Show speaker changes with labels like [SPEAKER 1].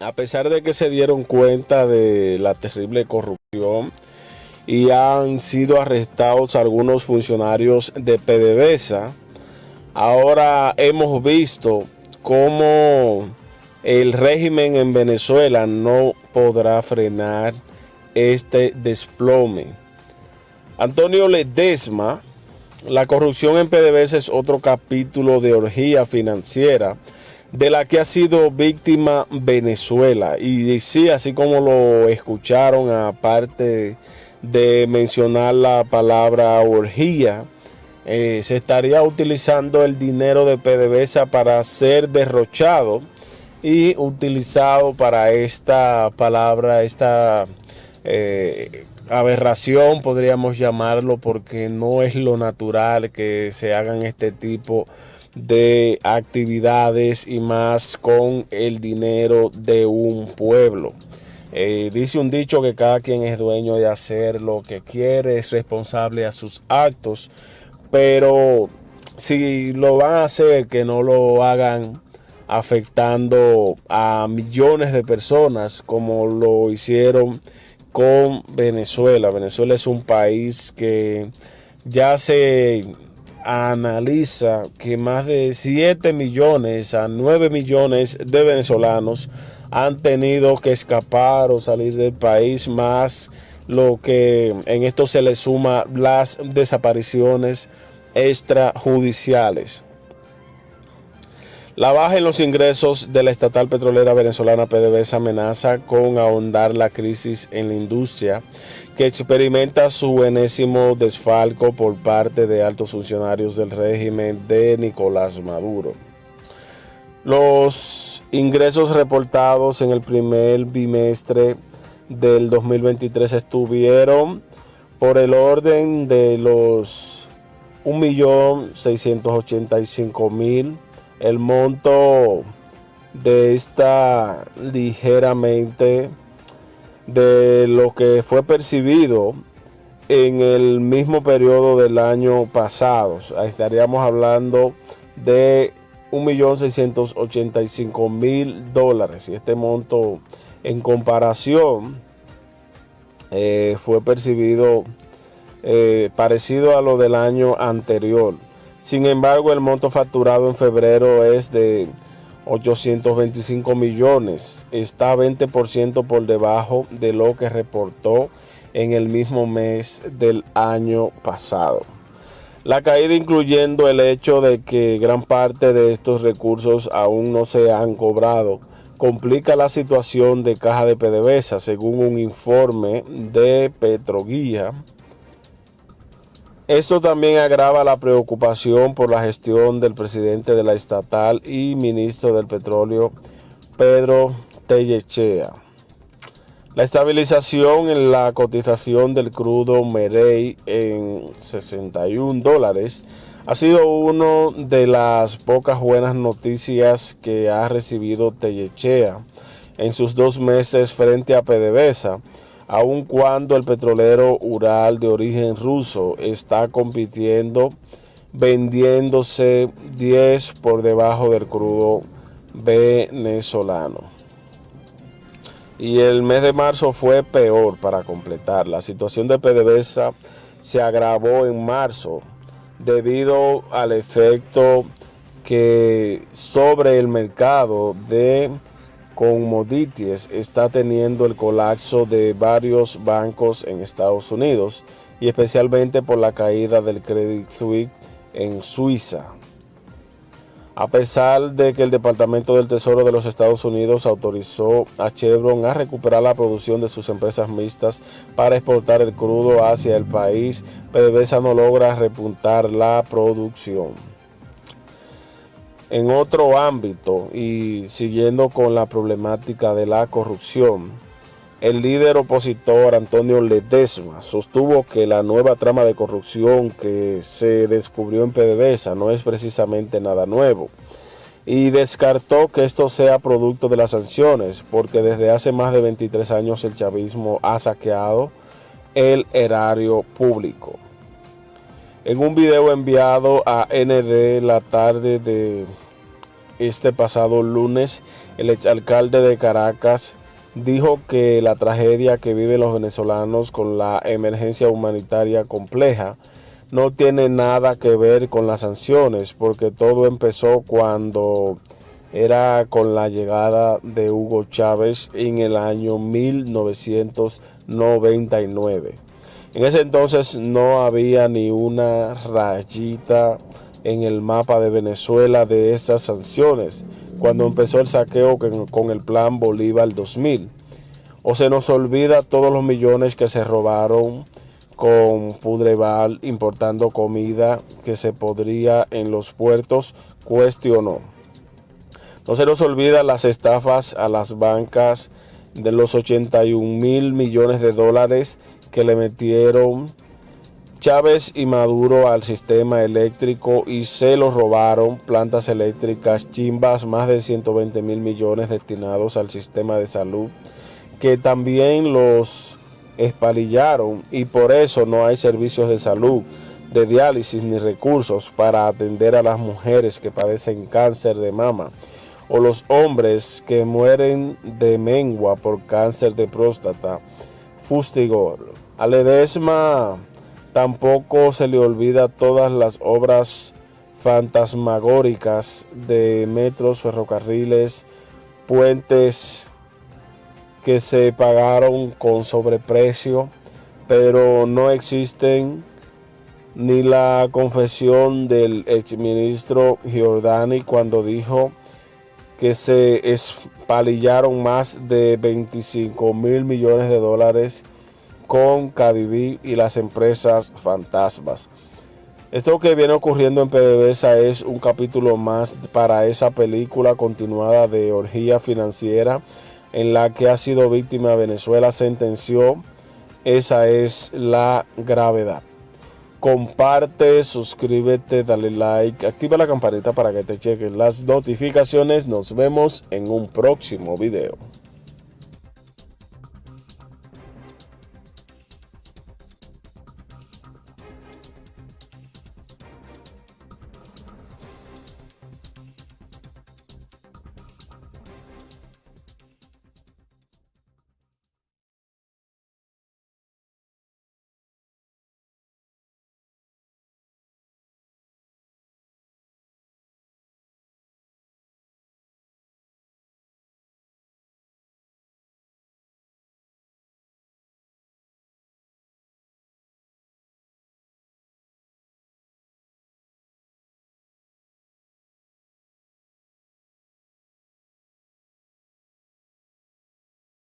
[SPEAKER 1] a pesar de que se dieron cuenta de la terrible corrupción y han sido arrestados algunos funcionarios de PDVSA, ahora hemos visto cómo el régimen en Venezuela no podrá frenar este desplome. Antonio Ledesma, la corrupción en PDVSA es otro capítulo de orgía financiera de la que ha sido víctima Venezuela. Y sí, así como lo escucharon, aparte de mencionar la palabra orgía, eh, se estaría utilizando el dinero de PDVSA para ser derrochado y utilizado para esta palabra, esta eh, aberración, podríamos llamarlo, porque no es lo natural que se hagan este tipo de actividades y más con el dinero de un pueblo. Eh, dice un dicho que cada quien es dueño de hacer lo que quiere, es responsable a sus actos, pero si lo van a hacer, que no lo hagan afectando a millones de personas como lo hicieron con Venezuela. Venezuela es un país que ya se analiza que más de 7 millones a 9 millones de venezolanos han tenido que escapar o salir del país, más lo que en esto se le suma las desapariciones extrajudiciales. La baja en los ingresos de la estatal petrolera venezolana PDVSA amenaza con ahondar la crisis en la industria que experimenta su enésimo desfalco por parte de altos funcionarios del régimen de Nicolás Maduro. Los ingresos reportados en el primer bimestre del 2023 estuvieron por el orden de los 1.685.000 el monto de esta ligeramente de lo que fue percibido en el mismo periodo del año pasado. Estaríamos hablando de 1.685.000 dólares y este monto en comparación eh, fue percibido eh, parecido a lo del año anterior. Sin embargo, el monto facturado en febrero es de 825 millones. Está 20% por debajo de lo que reportó en el mismo mes del año pasado. La caída incluyendo el hecho de que gran parte de estos recursos aún no se han cobrado complica la situación de caja de PDVSA según un informe de Petroguía esto también agrava la preocupación por la gestión del presidente de la estatal y ministro del petróleo, Pedro Tellechea. La estabilización en la cotización del crudo Merey en 61 dólares ha sido una de las pocas buenas noticias que ha recibido Tellechea en sus dos meses frente a PDVSA aun cuando el petrolero Ural de origen ruso está compitiendo vendiéndose 10 por debajo del crudo venezolano. Y el mes de marzo fue peor para completar. La situación de PDVSA se agravó en marzo debido al efecto que sobre el mercado de commodities está teniendo el colapso de varios bancos en Estados Unidos y especialmente por la caída del Credit Suisse en Suiza. A pesar de que el Departamento del Tesoro de los Estados Unidos autorizó a Chevron a recuperar la producción de sus empresas mixtas para exportar el crudo hacia el país, PDVSA no logra repuntar la producción. En otro ámbito y siguiendo con la problemática de la corrupción, el líder opositor Antonio Ledesma sostuvo que la nueva trama de corrupción que se descubrió en PDVSA no es precisamente nada nuevo y descartó que esto sea producto de las sanciones porque desde hace más de 23 años el chavismo ha saqueado el erario público. En un video enviado a ND la tarde de este pasado lunes, el exalcalde de Caracas dijo que la tragedia que viven los venezolanos con la emergencia humanitaria compleja no tiene nada que ver con las sanciones, porque todo empezó cuando era con la llegada de Hugo Chávez en el año 1999. En ese entonces no había ni una rayita en el mapa de Venezuela de esas sanciones, cuando empezó el saqueo con el plan Bolívar 2000. O se nos olvida todos los millones que se robaron con Pudreval importando comida que se podría en los puertos, cuestionó. No se nos olvida las estafas a las bancas de los 81 mil millones de dólares que le metieron Chávez y Maduro al sistema eléctrico y se lo robaron plantas eléctricas chimbas, más de 120 mil millones destinados al sistema de salud, que también los espalillaron y por eso no hay servicios de salud, de diálisis ni recursos para atender a las mujeres que padecen cáncer de mama o los hombres que mueren de mengua por cáncer de próstata. Fustigor. A Ledesma tampoco se le olvida todas las obras fantasmagóricas de metros, ferrocarriles, puentes, que se pagaron con sobreprecio, pero no existen ni la confesión del exministro Giordani cuando dijo que se espalillaron más de 25 mil millones de dólares con Cadiví y las empresas fantasmas. Esto que viene ocurriendo en PDVSA es un capítulo más para esa película continuada de orgía financiera en la que ha sido víctima Venezuela sentenció. Esa es la gravedad. Comparte, suscríbete, dale like, activa la campanita para que te chequen las notificaciones. Nos vemos en un próximo video.